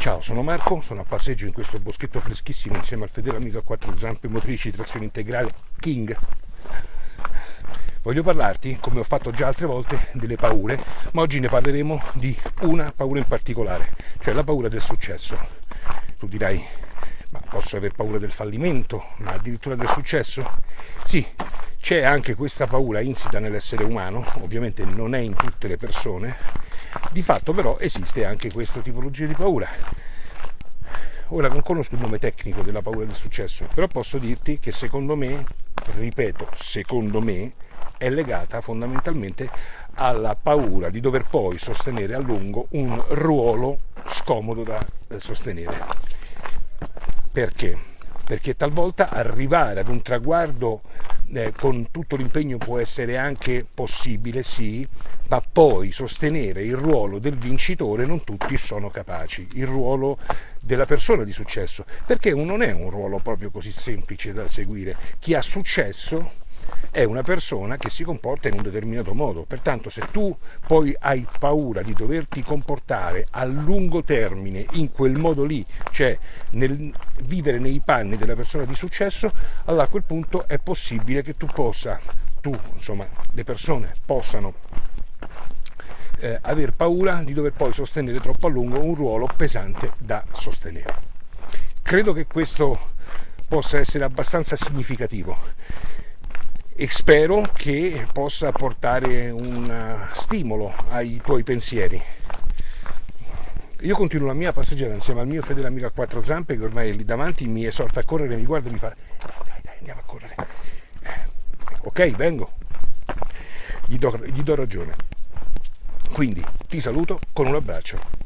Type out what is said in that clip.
Ciao, sono Marco, sono a passeggio in questo boschetto freschissimo insieme al fedele amico a quattro zampe motrici trazione integrale King. Voglio parlarti, come ho fatto già altre volte, delle paure, ma oggi ne parleremo di una paura in particolare, cioè la paura del successo. Tu dirai, ma posso aver paura del fallimento, ma addirittura del successo? Sì, c'è anche questa paura insita nell'essere umano, ovviamente non è in tutte le persone, di fatto però esiste anche questa tipologia di paura. Ora non conosco il nome tecnico della paura del successo, però posso dirti che secondo me, ripeto, secondo me, è legata fondamentalmente alla paura di dover poi sostenere a lungo un ruolo scomodo da eh, sostenere. Perché? Perché talvolta arrivare ad un traguardo eh, con tutto l'impegno può essere anche possibile, sì, ma poi sostenere il ruolo del vincitore non tutti sono capaci, il ruolo della persona di successo, perché non è un ruolo proprio così semplice da seguire. Chi ha successo è una persona che si comporta in un determinato modo. Pertanto se tu poi hai paura di doverti comportare a lungo termine in quel modo lì, cioè nel vivere nei panni della persona di successo, allora a quel punto è possibile che tu possa, tu, insomma, le persone possano eh, aver paura di dover poi sostenere troppo a lungo un ruolo pesante da sostenere. Credo che questo possa essere abbastanza significativo e spero che possa portare un eh, stimolo ai tuoi pensieri. Io continuo la mia passeggiata insieme al mio fedele amico a quattro zampe che ormai è lì davanti, mi esorta a correre, mi guarda e mi fa dai dai dai andiamo a correre. Eh, ok, vengo. Gli do, gli do ragione. Quindi ti saluto con un abbraccio.